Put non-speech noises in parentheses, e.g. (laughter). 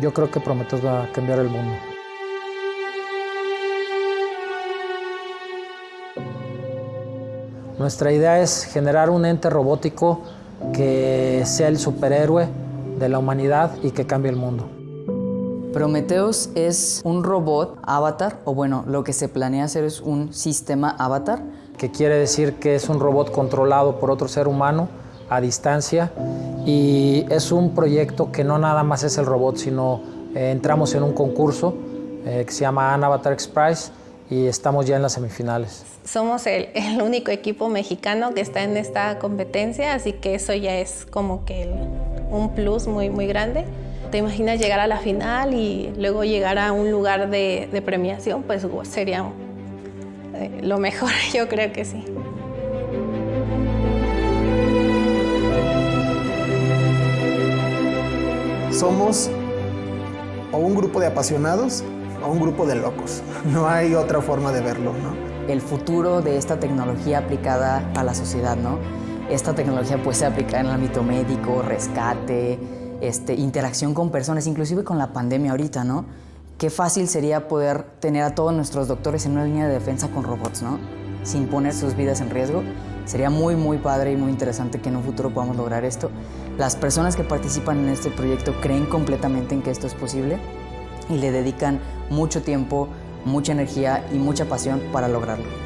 Yo creo que Prometheus va a cambiar el mundo. Nuestra idea es generar un ente robótico que sea el superhéroe de la humanidad y que cambie el mundo. Prometheus es un robot avatar, o bueno, lo que se planea hacer es un sistema avatar. Que quiere decir que es un robot controlado por otro ser humano a distancia y es un proyecto que no nada más es el robot, sino eh, entramos en un concurso eh, que se llama Avatar X Prize y estamos ya en las semifinales. Somos el, el, único equipo mexicano que está en esta competencia, así que eso ya es como que el, un plus muy, muy grande. ¿Te imaginas llegar a la final y luego llegar a un lugar de, de premiación? Pues sería eh, lo mejor, (laughs) yo creo que sí. Somos o un grupo de apasionados o un grupo de locos. (laughs) No hay otra forma de verlo, ¿no? El futuro de esta tecnología aplicada a la sociedad, ¿no? Esta tecnología puede ser aplicada en el ámbito médico, rescate, este, interacción con personas, inclusive con la pandemia ahorita, ¿no? Qué fácil sería poder tener a todos nuestros doctores en una línea de defensa con robots, ¿no? Sin poner sus vidas en riesgo. Sería muy, muy padre y muy interesante que en un futuro podamos lograr esto. Las personas que participan en este proyecto creen completamente en que esto es posible y le dedican mucho tiempo, mucha energía y mucha pasión para lograrlo.